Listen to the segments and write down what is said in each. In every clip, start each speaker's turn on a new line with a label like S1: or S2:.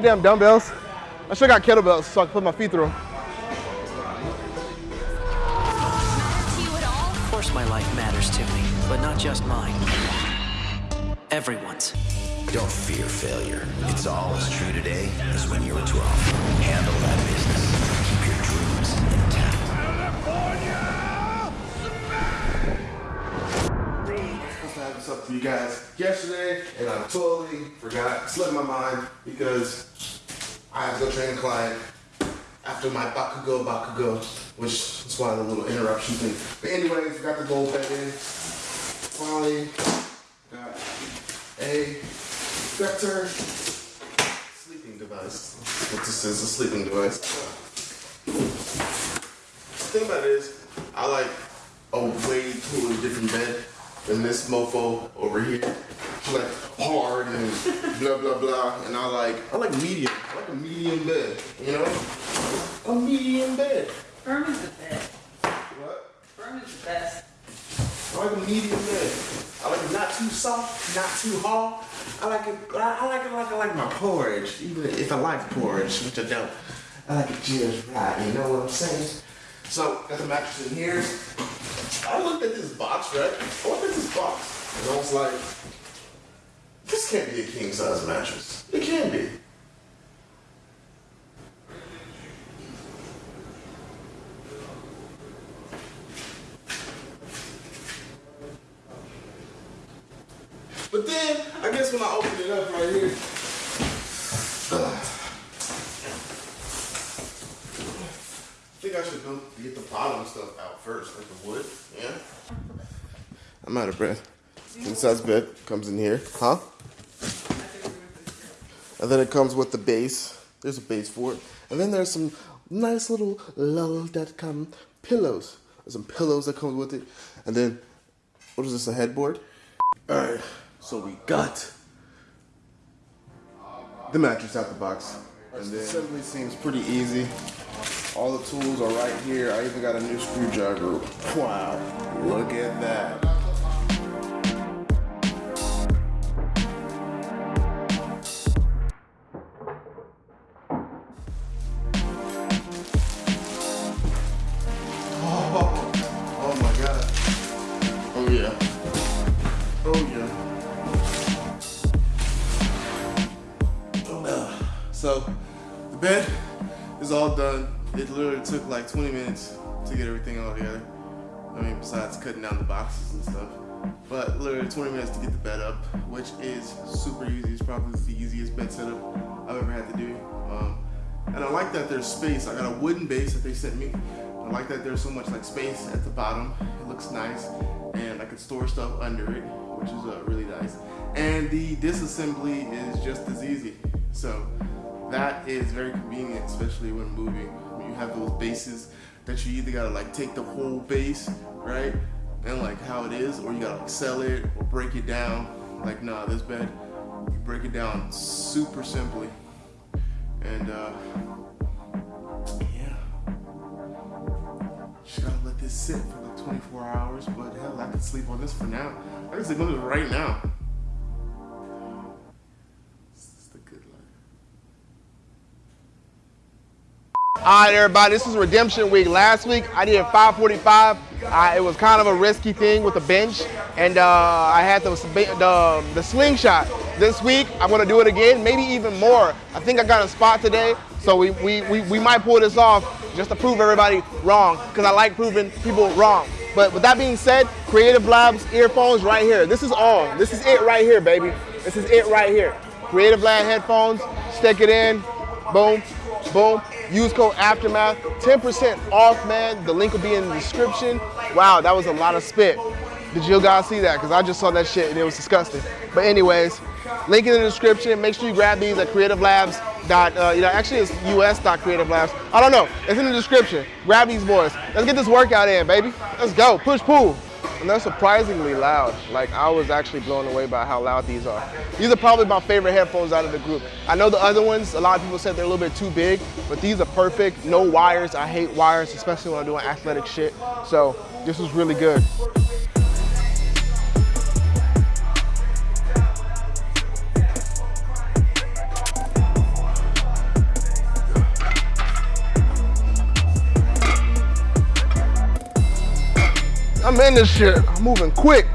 S1: Goddamn dumbbells. I should have got kettlebells so I could put my feet through them.
S2: Of course my life matters to me, but not just mine. Everyone's.
S3: Don't fear failure. It's all as true today as when you were 12. Handle that business. Keep your dreams intact.
S4: supposed to have this up to you guys yesterday, and I totally forgot. Slipped my mind because I have to go train a client after my Bakugo Bakugo, which is why the little interruption thing. But anyways, got the gold bed in. Finally got a Vector sleeping device. What this is, a sleeping device. The thing about it is, I like a way totally different bed than this mofo over here. Like hard and blah blah blah, and I like I like medium. I like a medium bed, you know, a medium bed.
S5: Firm is the best.
S4: What?
S5: Firm is the best.
S4: I like a medium bed. I like it not too soft, not too hard. I like it. I I like it like I like my porridge, even if I like porridge, which I don't. I like it just right. You know what I'm saying? So got the mattress in here. I looked at this box, right? I looked at this box, and I was like, this can't be a king size mattress. It can't be. But then, I guess when I open it up right here, I think I should go get the bottom stuff out first, like the wood. Yeah. I'm out of breath. King size bed comes in here, huh? And then it comes with the base. There's a base for it. And then there's some nice little lull.com pillows. There's some pillows that come with it. And then, what is this, a headboard? Alright, so we got the mattress out the box. And then assembly seems pretty easy. All the tools are right here. I even got a new screwdriver. Wow, look at that. Yeah. Oh yeah. Uh, So the bed is all done. It literally took like 20 minutes to get everything all together. I mean, besides cutting down the boxes and stuff. But literally 20 minutes to get the bed up, which is super easy. It's probably the easiest bed setup I've ever had to do. Um, and I like that there's space. I got a wooden base that they sent me. I like that there's so much like space at the bottom. It looks nice. And I can store stuff under it, which is uh, really nice. And the disassembly is just as easy. So that is very convenient, especially when moving. When you have those bases that you either gotta like take the whole base, right? And like how it is, or you gotta like sell it or break it down. Like nah, this bed, you break it down super simply. And uh, just sit for like 24 hours. But hell, I can sleep on this for now. I can sleep on this right now.
S1: All right, everybody, this is redemption week. Last week I did 545. Uh, it was kind of a risky thing with the bench, and uh, I had the, the the slingshot. This week I'm gonna do it again, maybe even more. I think I got a spot today, so we we, we, we might pull this off just to prove everybody wrong, because I like proving people wrong. But with that being said, Creative Labs earphones right here. This is all. This is it right here, baby. This is it right here. Creative Lab headphones. Stick it in. Boom. Boom. Use code Aftermath. 10% off, man. The link will be in the description. Wow, that was a lot of spit. Did you guys see that? Because I just saw that shit and it was disgusting. But anyways, link in the description. Make sure you grab these at Creative Labs. Dot, uh, you know, actually it's us dot creative labs. I don't know. It's in the description. Grab these boys. Let's get this workout in, baby. Let's go. Push pull. And they're surprisingly loud. Like I was actually blown away by how loud these are. These are probably my favorite headphones out of the group. I know the other ones, a lot of people said they're a little bit too big, but these are perfect. No wires. I hate wires, especially when I'm doing athletic shit. So this was really good. I'm in this shit. I'm moving quick.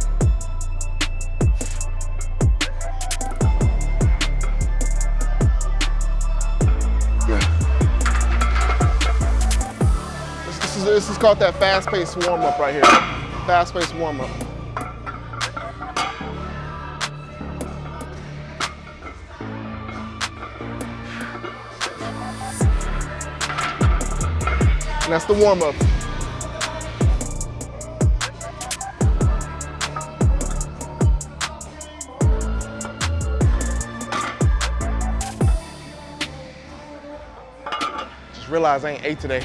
S1: This, this is, this is called that fast-paced warm-up right here. Fast-paced warm-up. And that's the warm-up. Just realized I ain't ate today.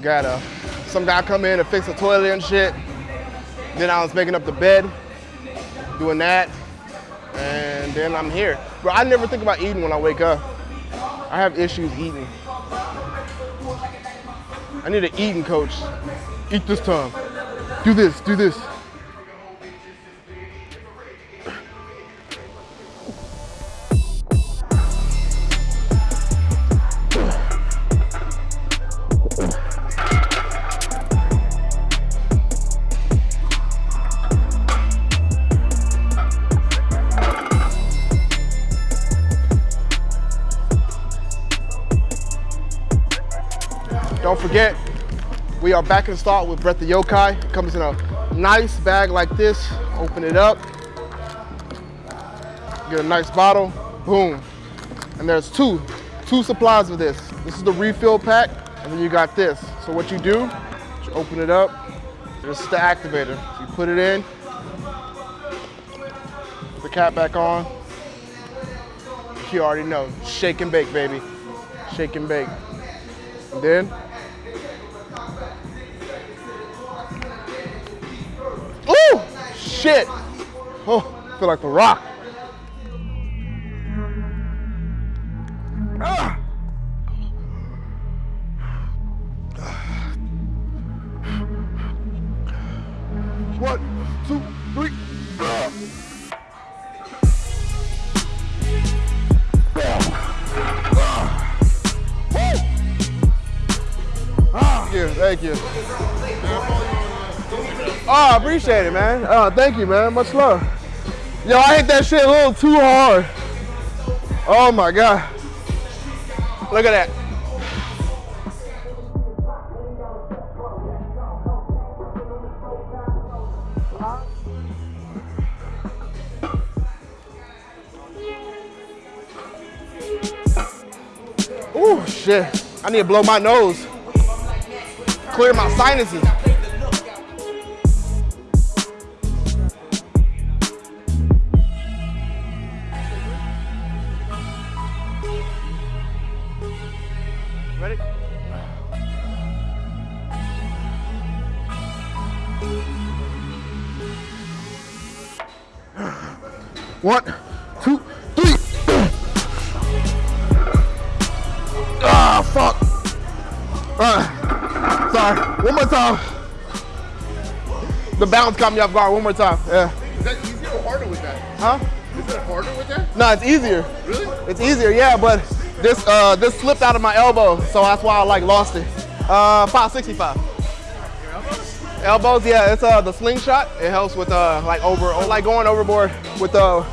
S1: Got uh, some guy come in and fix the toilet and shit. Then I was making up the bed, doing that, and then I'm here. Bro, I never think about eating when I wake up. I have issues eating. I need an eating coach. Eat this time. Do this, do this. Back in stock with Breath of Yokai. It comes in a nice bag like this. Open it up. Get a nice bottle. Boom. And there's two, two supplies of this. This is the refill pack, and then you got this. So what you do, you open it up. This is the activator. So you put it in. Put the cap back on. You already know. Shake and bake, baby. Shake and bake. And then shit. Oh, I feel like the rock. Appreciate it, man. Oh, thank you, man. Much love. Yo, I hit that shit a little too hard. Oh my God. Look at that. Ooh, shit. I need to blow my nose. Clear my sinuses. Ready? One, two, three. Ah, fuck. Ah, sorry. One more time. The bounce caught me off guard. One more time. Yeah.
S4: Is that easier or harder with that?
S1: Huh?
S4: Is it harder with that?
S1: No, it's easier.
S4: Really?
S1: It's easier, yeah, but this uh this slipped out of my elbow, so that's why I like lost it. Uh 565. Elbows, yeah, it's uh the slingshot. It helps with uh like over like going overboard with uh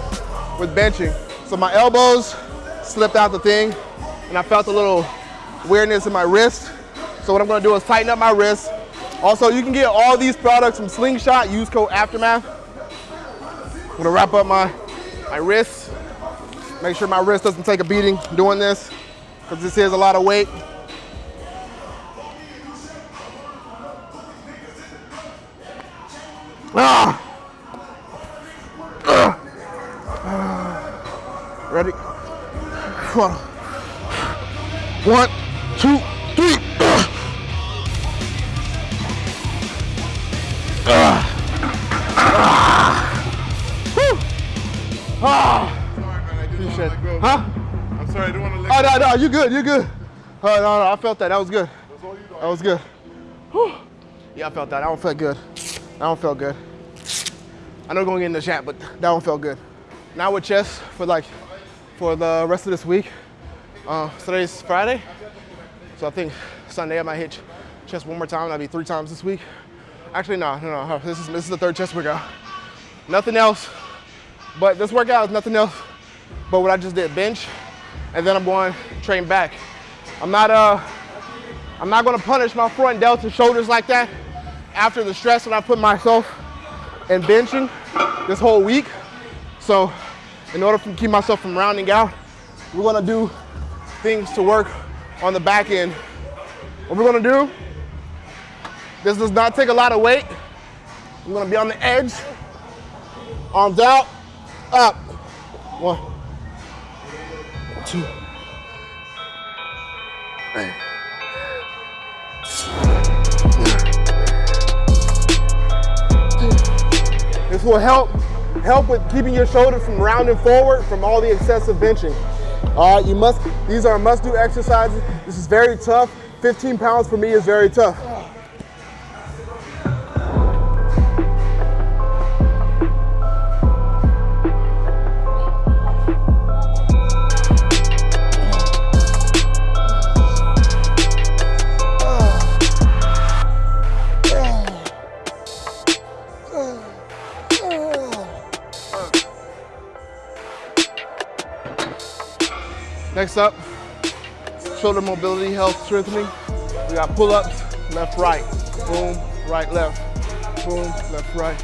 S1: with benching. So my elbows slipped out the thing and I felt a little weirdness in my wrist. So what I'm gonna do is tighten up my wrist. Also, you can get all these products from Slingshot. Use code Aftermath. I'm gonna wrap up my my wrist. Make sure my wrist doesn't take a beating doing this, because this is a lot of weight. Ah! Ah! Ready? Come on. One, no, you good, you good. Oh, no, no, I felt that. That was good. That was good. Whew. Yeah, I felt that. That one felt good. That one felt good. I know going in the chat, but that one felt good. Now with chest for like, for the rest of this week. Uh, today's Friday. So I think Sunday I might hit chest one more time. That'd be three times this week. Actually, no, no, no. This is this is the third chest workout. Nothing else. But this workout is nothing else but what I just did, bench, and then I'm going train back. I'm not uh I'm not gonna punish my front delts and shoulders like that after the stress that I put myself in benching this whole week. So in order to keep myself from rounding out, we're gonna do things to work on the back end. What we're gonna do, this does not take a lot of weight. I'm gonna be on the edge, arms out, up. One, two, This will help help with keeping your shoulders from rounding forward from all the excessive benching. All right, you must, these are must-do exercises. This is very tough. 15 pounds for me is very tough. Next up, shoulder mobility, health strengthening. We got pull-ups, left, right, boom, right, left, boom, left, right,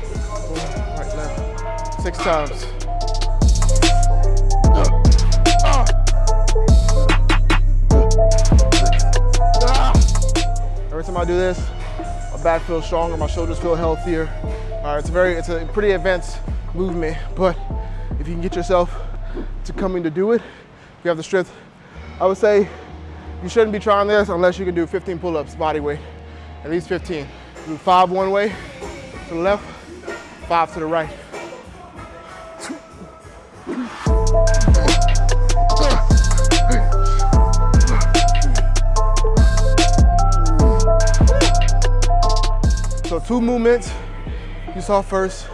S1: boom, right, left. Six times. Every time I do this, my back feels stronger, my shoulders feel healthier. All right, it's a very, it's a pretty advanced movement, but if you can get yourself to coming to do it, if you have the strength, I would say you shouldn't be trying this unless you can do 15 pull-ups body weight, at least 15. Do five one way to the left, five to the right. So two movements you saw first,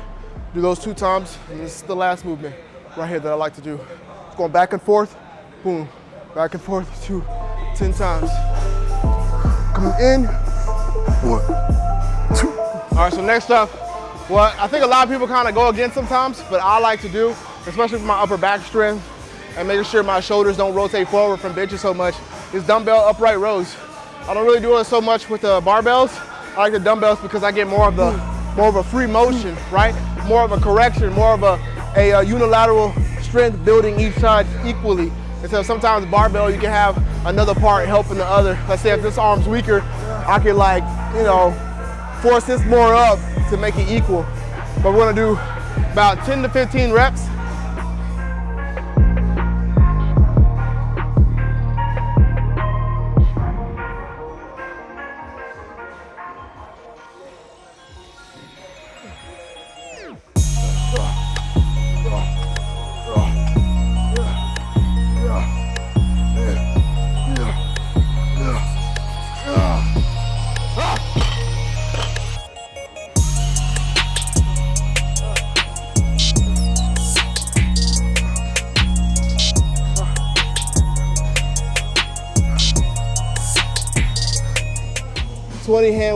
S1: do those two times, and this is the last movement right here that I like to do. It's going back and forth, boom, back and forth, two, 10 times. Coming in, one, two. All right, so next up, what I think a lot of people kind of go against sometimes, but I like to do, especially for my upper back strength and making sure my shoulders don't rotate forward from benches so much, is dumbbell upright rows. I don't really do it so much with the barbells. I like the dumbbells because I get more of the more of a free motion, right? More of a correction, more of a, a, a unilateral strength building each side equally. And so sometimes barbell, you can have another part helping the other. Let's say if this arm's weaker, I can like, you know, force this more up to make it equal. But we're gonna do about 10 to 15 reps.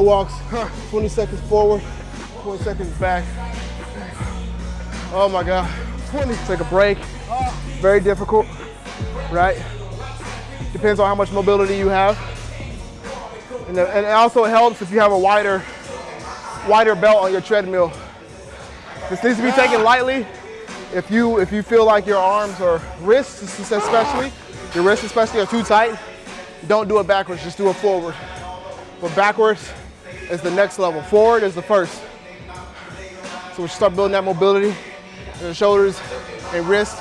S1: Walks, 20 seconds forward, 20 seconds back. Oh my God, 20. Take a break. Very difficult, right? Depends on how much mobility you have. And, the- and it also helps if you have a wider, wider belt on your treadmill. This needs to be taken lightly. If you if you feel like your arms or wrists especially, your wrists especially are too tight, don't do it backwards, just do it forward. But backwards is the next level. Forward is the first. So we start building that mobility in the shoulders and wrists,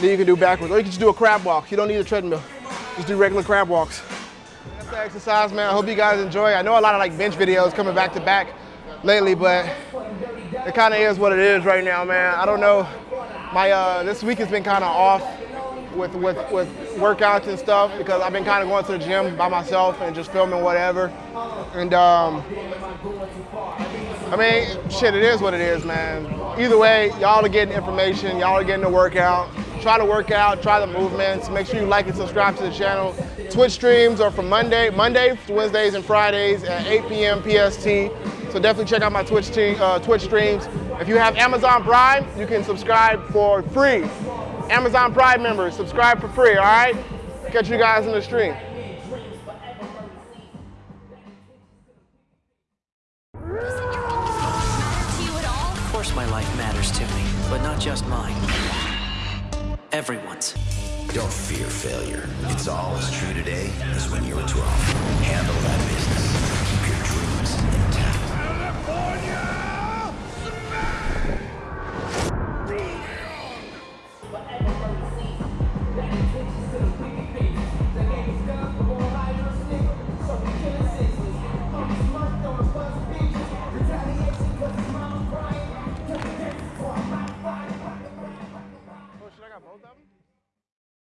S1: then you can do backwards. Or you can just do a crab walk. You don't need a treadmill. Just do regular crab walks. That's the exercise, man. I hope you guys enjoy. I know a lot of like bench videos coming back to back lately, but it kind of is what it is right now, man. I don't know. My uh, this week has been kind of off with with with workouts and stuff because I've been kind of going to the gym by myself and just filming whatever. And um, I mean, shit, it is what it is, man. Either way, y'all are getting information. Y'all are getting the workout. Try to work out. Try the movements. Make sure you like and subscribe to the channel. Twitch streams are from Monday, Monday, Wednesdays, and Fridays at 8 p.m. PST. So definitely check out my Twitch uh, Twitch streams. If you have Amazon Prime, you can subscribe for free. Amazon Prime members, subscribe for free. All right. Catch you guys in the stream.
S6: to you at all?
S2: Of course my life matters to me, but not just mine. Everyone's.
S3: Don't fear failure. It's all as true today as when you were 12.